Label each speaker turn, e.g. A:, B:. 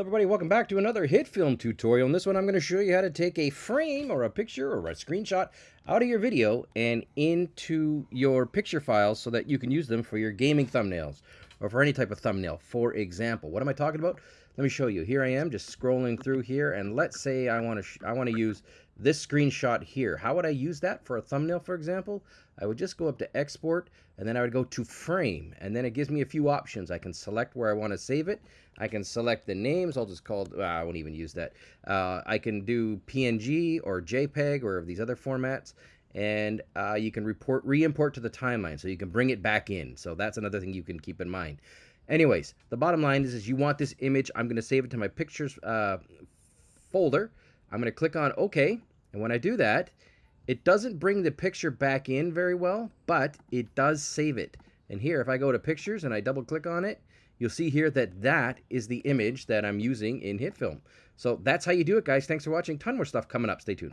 A: Hello everybody, welcome back to another HitFilm tutorial. In this one I'm going to show you how to take a frame or a picture or a screenshot out of your video and into your picture files so that you can use them for your gaming thumbnails or for any type of thumbnail. For example, what am I talking about? Let me show you. Here I am just scrolling through here and let's say I want to I want to use this screenshot here. How would I use that for a thumbnail, for example? I would just go up to export and then I would go to frame and then it gives me a few options. I can select where I want to save it. I can select the names. I'll just call, uh, I won't even use that. Uh, I can do PNG or JPEG or these other formats and uh, you can report re-import to the timeline so you can bring it back in. So that's another thing you can keep in mind. Anyways, the bottom line is, is you want this image. I'm going to save it to my pictures uh, folder. I'm going to click on OK and when I do that, it doesn't bring the picture back in very well, but it does save it. And here, if I go to pictures and I double click on it, you'll see here that that is the image that I'm using in HitFilm. So that's how you do it, guys. Thanks for watching. Ton more stuff coming up. Stay tuned.